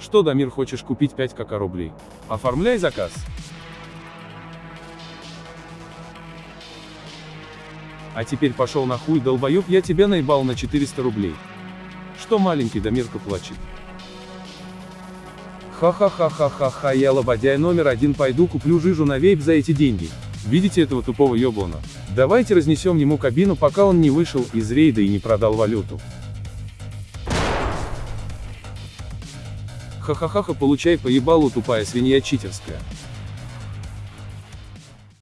Что, Дамир, хочешь купить 5 кака рублей? Оформляй заказ. А теперь пошел на хуй, долбоёб, я тебя наебал на 400 рублей. Что маленький Дамирка плачет? Ха-ха-ха-ха-ха-ха, я лободяй номер один пойду куплю жижу на вейп за эти деньги. Видите этого тупого ёблана? Давайте разнесем ему кабину, пока он не вышел из рейда и не продал валюту. Ха-ха-ха-ха, получай поебалу, тупая свинья читерская.